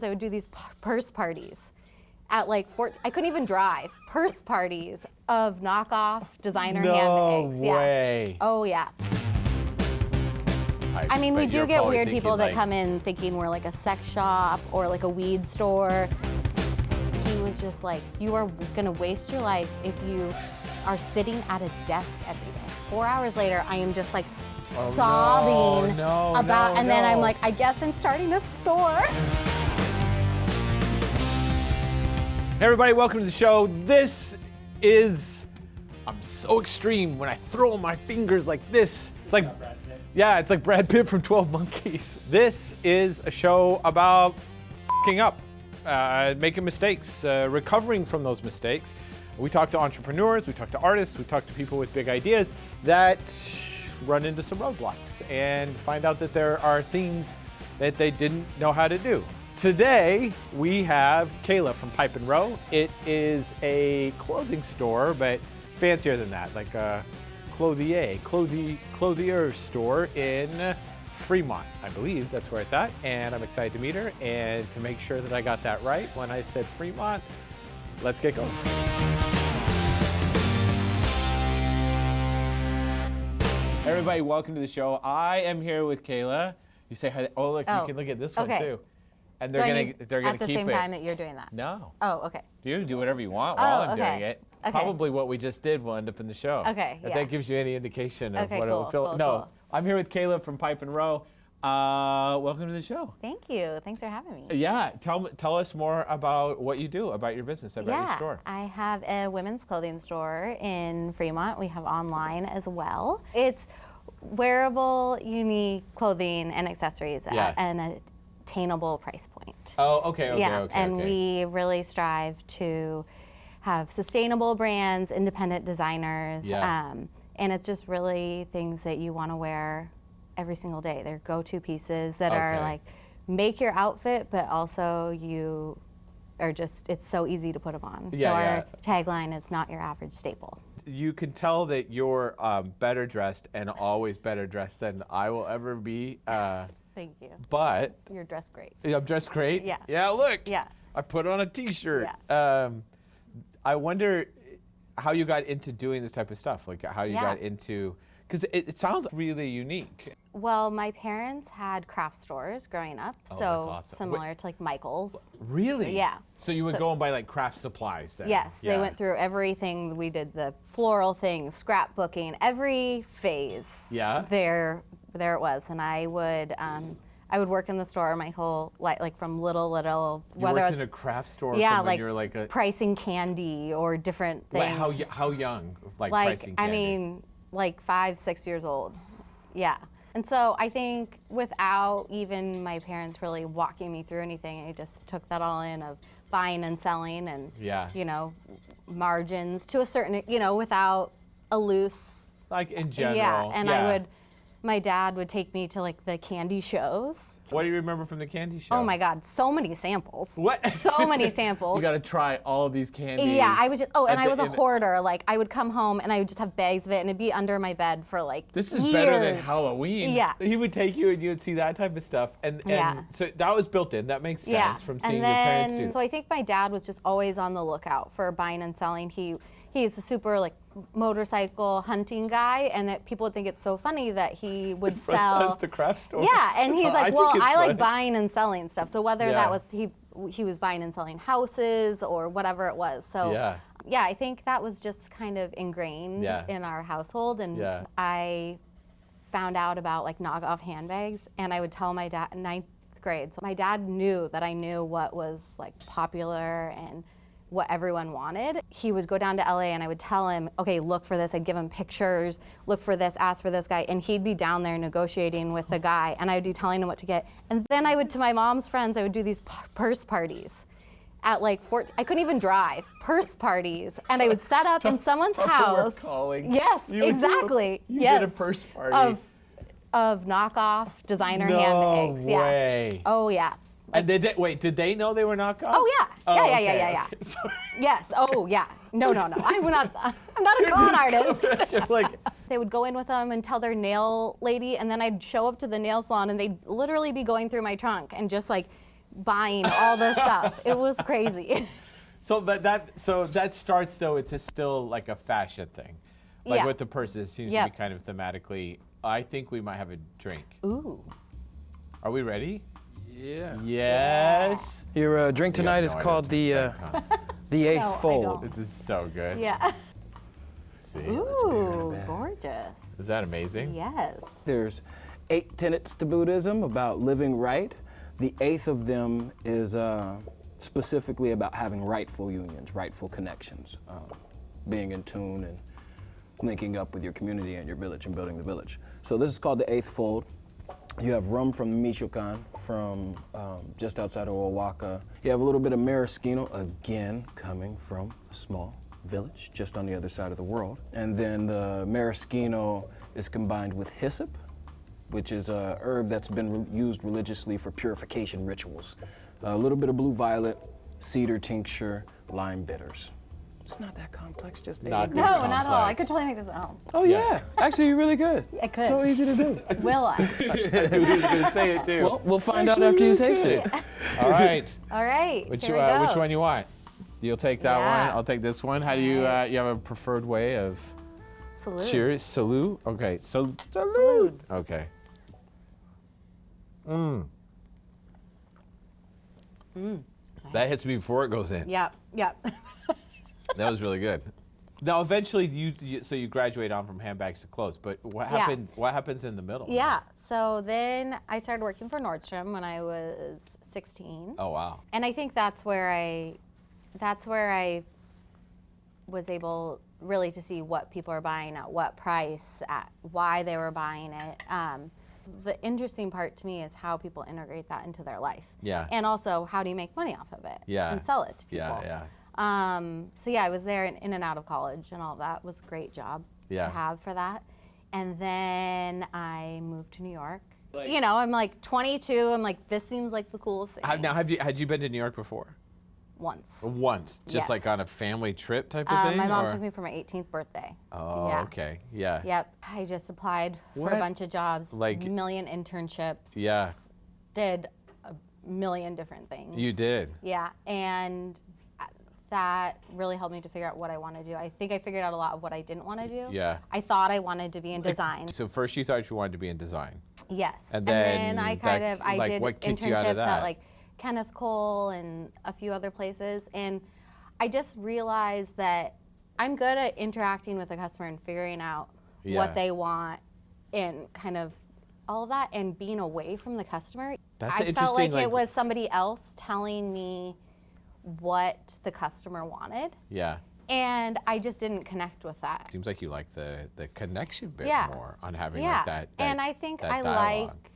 I would do these purse parties at like four. I couldn't even drive. Purse parties of knockoff designer No handbags. Yeah. way. Oh yeah. I mean, we do get weird people that like, come in thinking we're like a sex shop or like a weed store. He was just like, you are gonna waste your life if you are sitting at a desk every day. Four hours later, I am just like Oh, sobbing no, about, no, and then I'm like, I guess I'm starting a store. Hey everybody, welcome to the show. This is I'm so extreme when I throw my fingers like this. It's like Yeah, it's like Brad Pitt from 12 Monkeys. This is a show about fing up, uh, making mistakes, uh, recovering from those mistakes. We talk to entrepreneurs, we talk to artists, we talk to people with big ideas that run into some roadblocks and find out that there are things that they didn't know how to do. Today, we have Kayla from Pipe and Row. It is a clothing store, but fancier than that, like a clothier, clothi- clothier store in Fremont, I believe that's where it's at. And I'm excited to meet her and to make sure that I got that right when I said Fremont. Let's get going. Everybody, welcome to the show. I am here with Kayla. You say hi. Oh, look, Oh, you can look at this one too. And they're gonna need- they're gonna keep it at the same time that you're doing that. No. Oh, okay. You do whatever you want Oh, while I'm okay. doing it. Okay. Probably what we just did will end up in the show. Okay, If yeah. that gives you any indication of Okay, what it will feel. cool, no, cool. I'm here with Kayla from Pipe and Row. Uh, welcome to the show. Thank you. Thanks for having me. Yeah, tell tell us more about what you do, about your business, about your yeah, store. I have a women's clothing store in Fremont. We have online as well. It's wearable, unique clothing and accessories Yeah. at an attainable price point. Oh, okay, okay, yeah, okay. and okay. we really strive to have sustainable brands, independent designers, Yeah. um, and it's just really things that you want to wear every single day. They're go-to pieces that are like make your outfit, but also you are just it's so easy to put them on. Yeah, so yeah. our tagline is not your average staple. you can tell that you're um, better dressed and always better dressed than I will ever be. Uh, Thank you. but You're dressed great. I'm dressed great. Yeah. Yeah. Look. Yeah. I put on a T-shirt. Um, I wonder how you got into doing this type of stuff. Like how you Yeah. got into because it, it sounds really unique. Well, my parents had craft stores growing up, Oh, so awesome. similar to like Michael's. Really? Yeah. So you would So- go and buy like craft supplies then? Yes, they went through everything. We did the floral thing, scrapbooking, every phase. Yeah? There, there it was, and I would, um, I would work in the store my whole life, like from little little, You whether worked in a craft store yeah, like, like a pricing candy or different things. like how how young like, like pricing candy. I mean, like five, six years old. Yeah. And so I think without even my parents really walking me through anything, I just took that all in of buying and selling and Yeah. you know margins to a certain you know without a loose like in general. yeah. And yeah. I would, my dad would take me to like the candy shows. What do you remember from the candy show? Oh my God, so many samples. What? So many samples. you got to try all these candies. Yeah, I was just. Oh, and I was a hoarder. Like I would come home and I would just have bags of it, and it'd be under my bed for like This is years. better than Halloween. Yeah. He would take you and you would see that type of stuff. And, and Yeah. so that was built in. That makes sense Yeah. from seeing and your parents then, do so I think my dad was just always on the lookout for buying and selling. He he's a super like motorcycle hunting guy, and that people would think it's so funny that he would Runs sell. to craft store. Yeah, and he's like, well, I like funny. buying and selling stuff. So whether Yeah. that was he he was buying and selling houses or whatever it was. So Yeah. yeah, I think that was just kind of ingrained Yeah. in our household, and Yeah. I found out about like knockoff handbags, and I would tell my dad ninth grade. So my dad knew that I knew what was like popular and what everyone wanted. He would go down to LA and I would tell him, okay, look for this. I'd give him pictures, look for this, ask for this guy. And he'd be down there negotiating with the guy and I would be telling him what to get. And then I would, to my mom's friends, I would do these purse parties at like 14, I couldn't even drive, purse parties. And I would set up in someone's house. calling. Yes, You do a- exactly. you yes. did a purse party. Of, of knockoff designer No handbags. way. Yeah. Oh yeah. And did they, wait, did they know they were not knockoffs? Oh, yeah. Oh, yeah, yeah, yeah, okay, yeah, yeah. okay. Yes. Oh yeah. No, no, no. I'm not. I'm not a con artist. like, They would go in with them and tell their nail lady, and then I'd show up to the nail salon, and they'd literally be going through my trunk and just like buying all this stuff. It was crazy. So but that so that starts though. It's a still like a fashion thing, like Yeah. with the purses it seems to be kind of thematically. I think we might have a drink. Ooh. Are we ready? Yeah. Yes. Your uh, drink tonight no is called the uh, the eighth No, fold. don't. This is so good. Yeah. See? Ooh, gorgeous. Is that amazing? Yes. There's eight tenets to Buddhism about living right. The eighth of them is uh, specifically about having rightful unions, rightful connections, um, being in tune and linking up with your community and your village and building the village. So this is called the eighth fold. You have rum from Michoacan, from um, just outside of Oaxaca. You have a little bit of maraschino, again coming from a small village just on the other side of the world. And then the maraschino is combined with hyssop, which is a herb that's been re- used religiously for purification rituals. A little bit of blue violet, cedar tincture, lime bitters. It's not that complex, just Not that No, ingredients. not at all. I could totally make this at home. Oh Yeah. yeah. actually you're really good. I could. So easy to do. Will I? Who's gonna say it too? Well, we'll find out after you taste it. All right. All right. Which here you, we uh, which one you want? You'll take that Yeah. one. I'll take this one. How do you uh, you have a preferred way of Salute. cheers? Salute. Okay. So salute. Salute. Okay. Mmm. That hits me before it goes in. Yep. Yep. That was really good. Now, eventually, you, you so you graduate on from handbags to clothes, but what Yeah. happened? What happens in the middle? yeah. So then I started working for Nordstrom when I was 16. Oh wow. and I think that's where I, that's where I was able really to see what people are buying at what price, at why they were buying it. Um, the interesting part to me is how people integrate that into their life. Yeah. And also, how do you make money off of it? Yeah. And sell it to people. Yeah, yeah. Um, so yeah, I was there in, in and out of college and all that. It was a great job Yeah. to have for that. And then I moved to New York. you know, I'm like 22. I'm like, this seems like the coolest thing. Have, now, have you had you been to New York before? Once. Once, just Yes. like on a family trip type of Uh, thing. my mom or- took me for my 18th birthday. Oh, yeah. okay. Yeah. Yep. I just applied for a bunch of jobs, Like- million internships. Yeah. Did a million different things. You did. Yeah, and that really helped me to figure out what I want to do. I think I figured out a lot of what I didn't want to do. Yeah. I thought I wanted to be in design. So first you thought you wanted to be in design. Yes. And then, I then kind that- of I like, did what kicked you out of internships at like Kenneth Cole and a few other places and I just realized that I'm good at interacting with a customer and figuring out Yeah. what they want and kind of all of that and being away from the customer. That's I felt like, like- it was somebody else telling me what the customer wanted Yeah. and I just didn't connect with that. Seems like you like the the connection bit Yeah. more on having yeah. like that, that. and I think I dialogue. like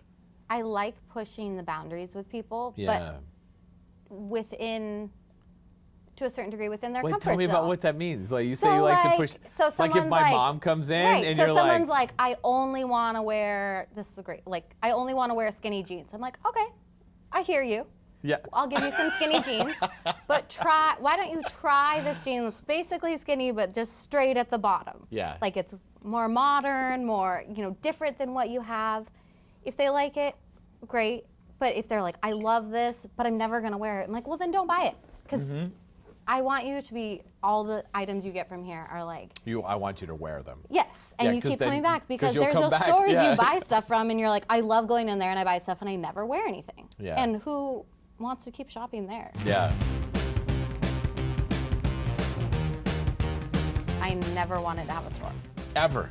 I like pushing the boundaries with people, Yeah. but within to a certain degree within their Wait, comfort tell me zone. about what that means. Like you say you like, to push. so like if my like- mom comes in right. and so you're someone's like, like, I only want to wear this is great. Like I only want to wear skinny jeans. I'm like, okay, I hear you. Yeah. I'll give you some skinny jeans, but try. Why don't you try this jean that's basically skinny but just straight at the bottom? Yeah. Like it's more modern, more you know, different than what you have. If they like it, great. But if they're like, I love this, but I'm never gonna wear it, I'm like, well then don't buy it, because Mm-hmm. I want you to be all the items you get from here are like You, I want you to wear them. Yes, and Yeah, you keep then- coming back because there's those back, stores yeah. you buy stuff from, and you're like, I love going in there and I buy stuff and I never wear anything. Yeah. And who wants to keep shopping there? Yeah. I never wanted to have a store. Ever.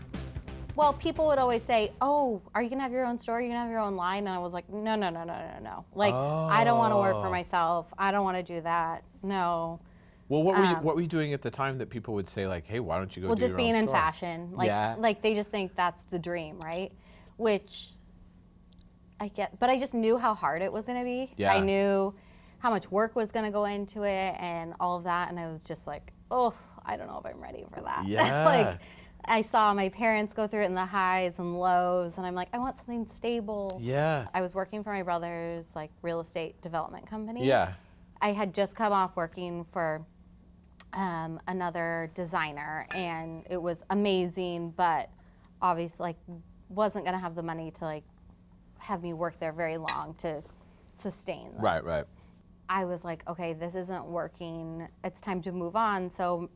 Well, people would always say, "Oh, are you gonna have your own store? Are you gonna have your own line?" And I was like, "No, no, no, no, no, no. Like, I don't want to work for Oh. myself. I don't want to do that. No." Well, what were you Um, what were you doing at the time that people would say like, hey, why don't you go well do just being in store? fashion like Yeah. like they just think that's the dream right which i get but i just knew how hard it was going to be Yeah. i knew how much work was going to go into it and all of that and i was just like oh i don't know if i'm ready for that Yeah. like i saw my parents go through it in the highs and lows and i'm like i want something stable Yeah. i was working for my brother's like real estate development company Yeah. I had just come off working for um, another designer, and it was amazing, but obviously, like, wasn't gonna have the money to like have me work there very long to sustain. that. Right. Right. I was like, okay, this isn't working. It's time to move on. So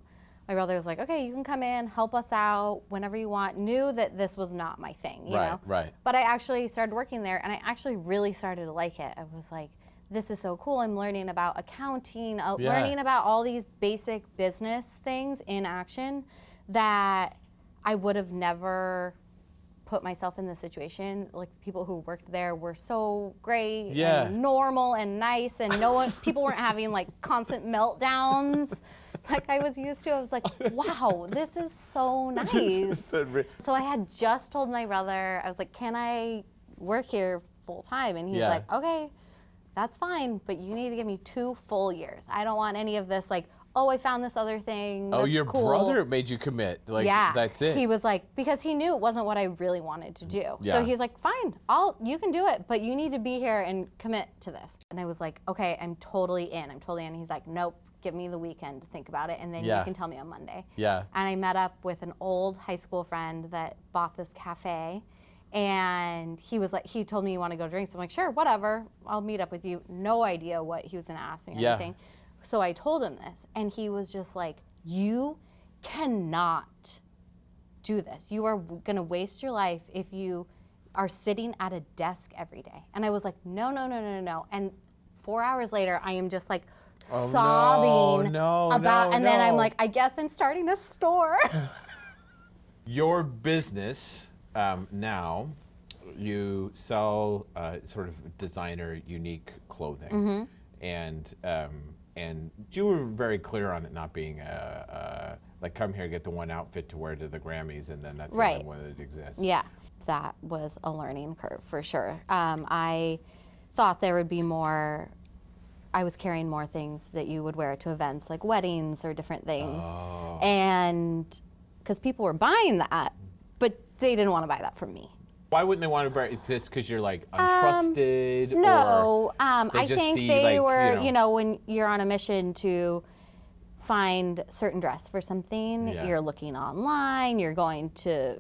my brother was like, okay, you can come in, help us out whenever you want. Knew that this was not my thing, you Right, know? right. But I actually started working there and I actually really started to like it. I was like, this is so cool. I'm learning about accounting, uh, Yeah. learning about all these basic business things in action that I would have never put myself in this situation. Like people who worked there were so great Yeah. and normal and nice and no one people weren't having like constant meltdowns like I was used to. I was like, wow, this is so nice. So I had just told my brother, I was like, can I work here full time? And he's Yeah. like, okay, that's fine, but you need to give me two full years. I don't want any of this like, oh, I found this other thing. oh, your cool. brother made you commit. Like yeah, that's it. He was like, because he knew it wasn't what I really wanted to do. Yeah. So he's like, fine, I'll, you can do it, but you need to be here and commit to this. And I was like, okay, I'm totally in. I'm totally in. He's like, nope, give me the weekend to think about it, and then Yeah. you can tell me on Monday. yeah. And I met up with an old high school friend that bought this cafe. And he was like, he told me you want to go drink. So I'm like, sure, whatever. I'll meet up with you. No idea what he was going to ask me or Yeah. anything. So I told him this. And he was just like, you cannot do this. You are going to waste your life if you are sitting at a desk every day. And I was like, no, no, no, no, no. And four hours later, I am just like Oh, sobbing no, about, no, and then I'm like, I guess I'm starting a store. Your business um, now, you sell uh, sort of designer, unique clothing, Mm-hmm. and um, and you were very clear on it not being a, a like come here get the one outfit to wear to the Grammys, and then that's the Right. only one that exists. Yeah, that was a learning curve for sure. Um, I thought there would be more. I was carrying more things that you would wear to events like weddings or different things, Oh. and because people were buying that, but they didn't want to buy that from me. Why wouldn't they want to it just because you're like untrusted? Um, No, um, I think see, they like, you were, know- you know, when you're on a mission to find certain dress for something, Yeah. you're looking online, you're going to,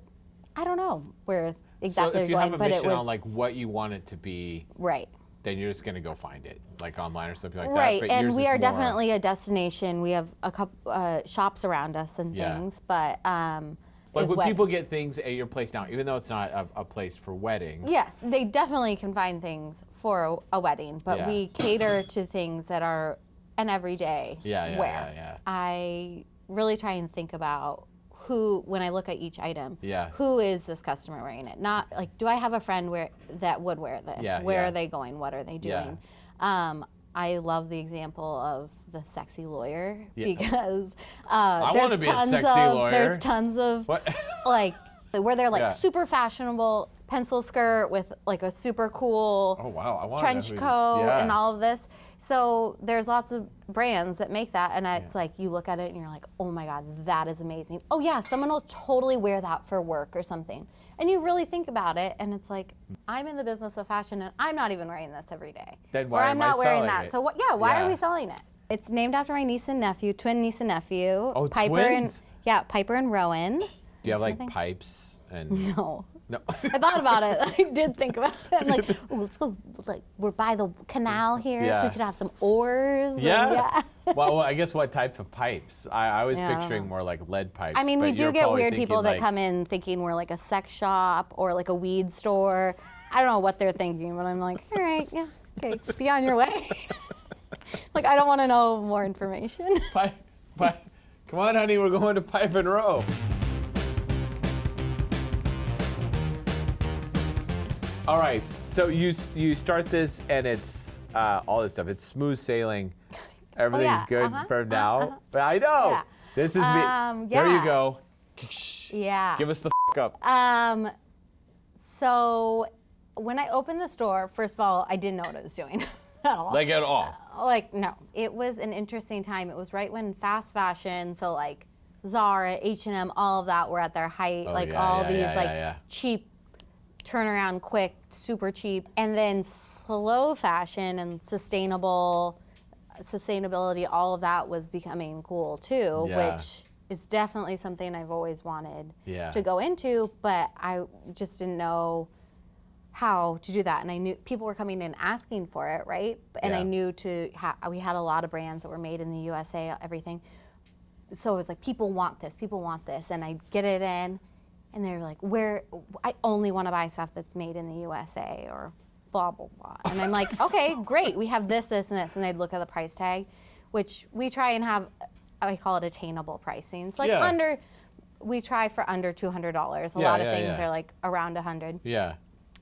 I don't know where exactly so if you you're have going, a but it mission was on like what you want it to be, right. then you're just gonna go find it, like online or something like Right, that. Right, and we are definitely a destination. We have a couple uh, shops around us and Yeah. things, but um, Like when people get things at your place now, even though it's not a, a place for weddings. Yes, they definitely can find things for a, a wedding, but Yeah. we cater to things that are an everyday Yeah, yeah, wear. yeah, yeah. I really try and think about who, when I look at each item, Yeah. who is this customer wearing it? Not like, do I have a friend where that would wear this? Yeah, Where yeah. are they going? What are they Yeah. doing? Um, I love the example of the sexy lawyer Yeah. because uh, I there's be tons of there's tons of What? like where they're like Yeah. super fashionable pencil skirt with like a super cool oh wow, I trench coat and all of this. So there's lots of brands that make that, and it's like you look at it and you're like, oh my god, that is amazing. Oh yeah, someone will totally wear that for work or something. And you really think about it, and it's like, I'm in the business of fashion, and I'm not even wearing this every day. Then or why I'm am I not wearing selling that. it? So what? Yeah, why Yeah. are we selling it? It's named after my niece and nephew, twin niece and nephew. Oh, Piper twins? and yeah, Piper and Rowan. Do you have like pipes and No. No? I thought about it. I did think about it. I'm like, Ooh, let's go. Like, we're by the canal here, so Yeah. we could have some oars. yeah. yeah. well, well, I guess what type of pipes? I, I was Yeah, picturing more like lead pipes. I mean, we do get weird people that like, come in thinking we're like a sex shop or like a weed store. I don't know what they're thinking, but I'm like, all right, yeah, okay, be on your way. like, I don't want to know more information. Pipe, pipe. Come on, honey, we're going to Pipe and Row. All right, so you you start this and it's uh, all this stuff. It's smooth sailing. Everything's yeah, good uh-huh, for uh, now. uh-huh. But I know Yeah. this is Um, me. There you go. yeah. Give us the f- up. Um, so when I opened the store, first of all, I didn't know what I was doing at all. Like at all. like no it was an interesting time it was right when fast fashion so like zara h&m all of that were at their height Oh, like yeah, all yeah, these yeah, like yeah, yeah. cheap turnaround quick super cheap and then slow fashion and sustainable sustainability all of that was becoming cool too Yeah. which is definitely something i've always wanted Yeah. to go into but i just didn't know how to do that. And I knew people were coming in asking for it, right? And I knew to, ha- we had a lot of brands that were made in the USA, everything. So it was like, people want this, people want this. And I'd get it in, and they're like, where, I only want to buy stuff that's made in the USA or blah, blah, blah. And I'm like, okay, great, we have this, this, and this. And they'd look at the price tag, which we try and have, I call it attainable pricing. It's like Yeah. under, we try for under $200. A Yeah, lot of yeah, things are like around 100 Yeah.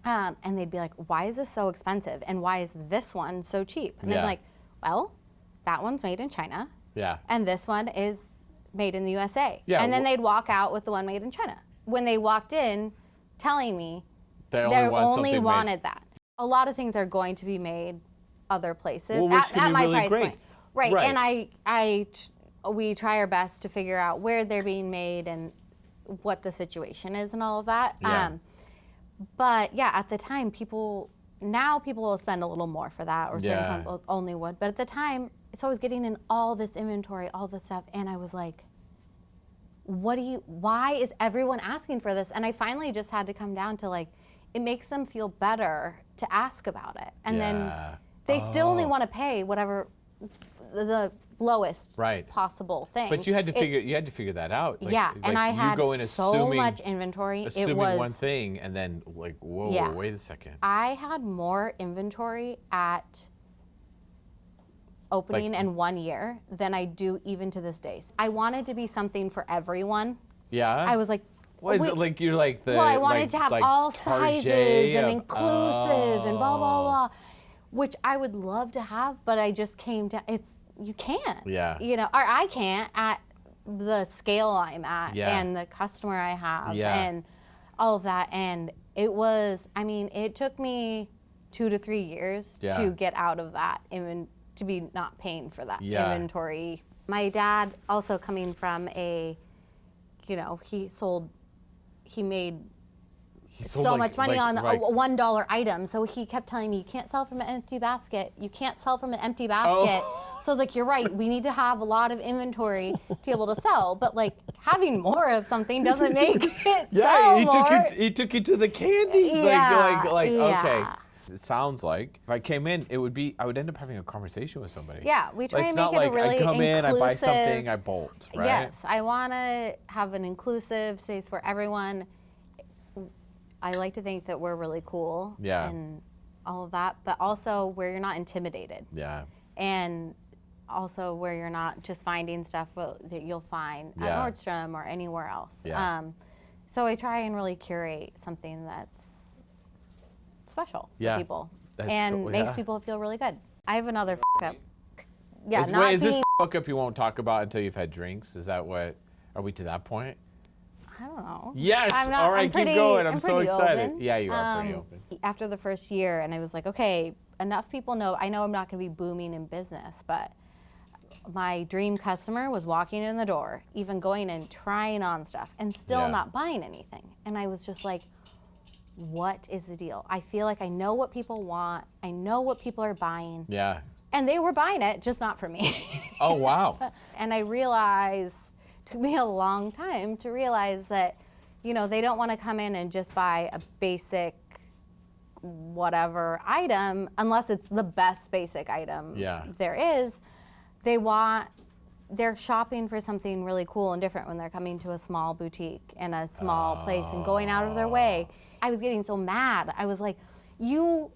um, and they'd be like, "Why is this so expensive? And why is this one so cheap?" And. I'm like, "Well, that one's made in China, Yeah. and this one is made in the USA." Yeah, And then they'd walk out with the one made in China. When they walked in, telling me They they only, want only something made- wanted that. A lot of things are going to be made other places Well, at, at my really price great. point. Right. Right. And I, we try our best to figure out where they're being made and what the situation is and all of that. Yeah. Um, but yeah, at the time, people now people will spend a little more for that, or certain Yeah. people only would. But at the time, so I was getting in all this inventory, all this stuff, and I was like, "What do you? Why is everyone asking for this?" And I finally just had to come down to like, it makes them feel better to ask about it, and then Yeah. they still only Oh. want to pay whatever the, lowest Right. possible thing. But you had to It- figure you had to figure that out. Like- yeah, like and I you had go in so assuming, much inventory. assuming it was one thing and then like, whoa, Yeah. wait a second. I had more inventory at opening Like- in one year than I do even to this day. I wanted to be something for everyone. Yeah. I was like, What is wait, it, like you're like the. well, I wanted like- to have like all sizes and of- inclusive and blah blah Oh. blah, which I would love to have, but I just came to it's you can't. Yeah. You know, or I can't at the scale I'm at Yeah. and the customer I have Yeah. and all of that. And it was, I mean, it took me two to three years Yeah. to get out of that inven- to be not paying for that Yeah. inventory. My dad also coming from a, you know, he sold, he made He so like- much money like- on like- a one dollar item. So he kept telling me, "You can't sell from an empty basket. You can't sell from an empty Oh. basket." So I was like, "You're right. We need to have a lot of inventory to be able to sell. But like having more of something doesn't make it Yeah, sell he more." took you. He took you to the candy. Yeah, like, like, like, okay. It sounds like if I came in, it would be. I would end up having a conversation with somebody. Yeah, we try Like, and make it a like really I come in, I buy something, I bolt. Right. Yes, I want to have an inclusive space where everyone. I like to think that we're really cool. Yeah. And all of that, but also where you're not intimidated. Yeah. and also where you're not just finding stuff that you'll find Yeah. at Nordstrom or anywhere else. Yeah. Um, so I try and really curate something that's special Yeah. for people That's and cool, makes yeah. people feel really good. I have another f- up. Yeah, is, not wait, is this being. the fuck up you won't talk about until you've had drinks? Is that what? Are we to that point? I don't know. Yes. I'm not, All right, I'm pretty, keep going. I'm, so excited. open. Yeah, you are pretty Um, open. After the first year, and I was like, okay, enough people know. I know I'm not going to be booming in business, but my dream customer was walking in the door, even going and trying on stuff, and still Yeah. not buying anything. And I was just like, what is the deal? I feel like I know what people want. I know what people are buying, Yeah. and they were buying it, just not for me. Oh wow. and I realized took me a long time to realize that you know they don't want to come in and just buy a basic whatever item unless it's the best basic item Yeah. there is they want they're shopping for something really cool and different when they're coming to a small boutique and a small place and going out of their way oh. I was getting so mad i was like you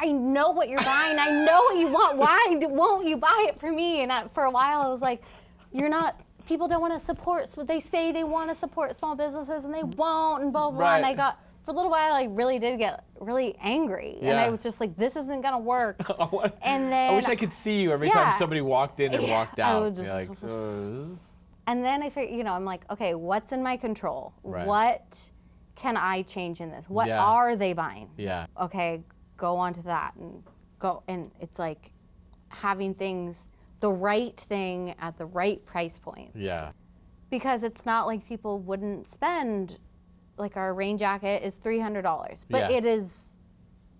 I know what you're buying. I know what you want. Why won't you buy it for me? And I, for a while, I was like, "You're not. People don't want to support. So they say they want to support small businesses, and they won't." And blah blah. blah. And I got for a little while, I really did get really angry, and I was just like, "This isn't gonna work." and then. I wish I could see you every Yeah. time somebody walked in and Yeah, walked out. just- like, uh, And then I figured, you know, I'm like, okay, what's in my control? Right. What can I change in this? What Yeah. are they buying? yeah. okay, go on to that and go. And it's like having things, the right thing at the right price points. Yeah. Because it's not like people wouldn't spend, like our rain jacket is $300, but Yeah. it is,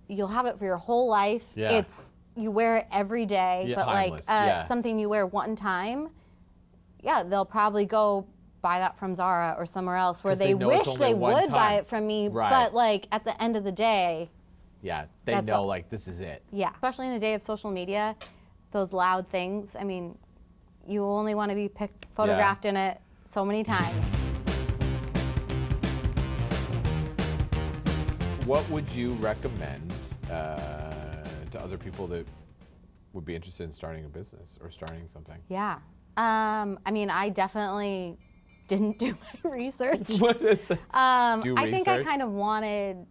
you'll have it for your whole life. Yeah. It's, you wear it every day, Yeah, but timeless, like uh, yeah. something you wear one time, yeah, they'll probably go buy that from Zara or somewhere else where they they, wish they one would buy it from me. Right. But like at the end of the day, Yeah, they know all. like this is it. Yeah, especially in a day of social media, those loud things. I mean, you only want to be picked, photographed in it so many times. What would you recommend uh, to other people that would be interested in starting a business or starting something? Yeah. Um, I mean, I definitely didn't do my research. What is it? Um, Do I think I kind of wanted,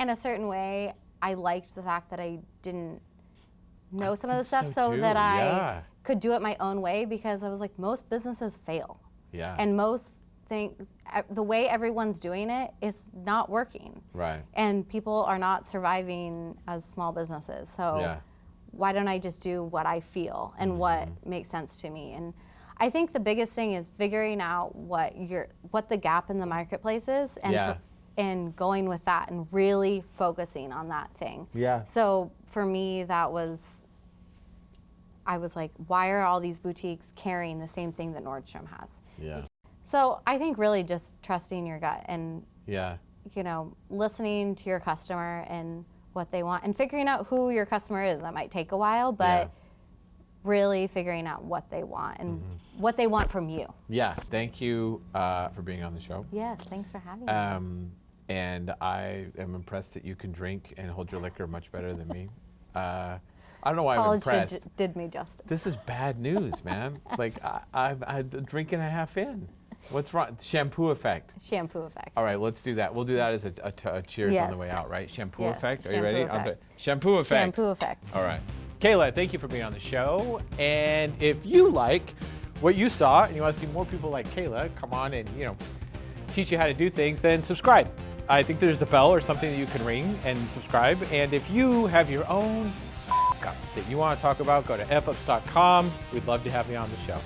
in a certain way, I liked the fact that I didn't know some of the stuff so so, that I yeah. could do it my own way because I was like, most businesses fail. Yeah. And most things, the way everyone's doing it is not working. right. And people are not surviving as small businesses. So Yeah. why don't I just do what I feel and what Mm-hmm. makes sense to me? And I think the biggest thing is figuring out what your what the gap in the marketplace is and Yeah. and going with that and really focusing on that thing. Yeah. So for me that was I was like, why are all these boutiques carrying the same thing that Nordstrom has? Yeah. So I think really just trusting your gut and Yeah. you know, listening to your customer and what they want and figuring out who your customer is. That might take a while, but Yeah. Really figuring out what they want and Mm-hmm. what they want from you. Yeah. Thank you uh, for being on the show. Yes, thanks for having me. Um, and I am impressed that you can drink and hold your liquor much better than me. Uh, I don't know why I'm College did, impressed. ju- did me justice. This is bad news, man. like I, I've had a drink and a half in. What's wrong? Shampoo effect. Shampoo effect. All right, let's do that. We'll do that as a, a, t- a cheers on the way out, right? Shampoo Yes, effect. Are you ready? Effect. shampoo effect. Shampoo effect. All right. Kayla, thank you for being on the show. And if you like what you saw and you want to see more people like Kayla come on and, you know, teach you how to do things, then subscribe. I think there's a bell or something that you can ring and subscribe. And if you have your own that you want to talk about, go to fups.com. We'd love to have you on the show.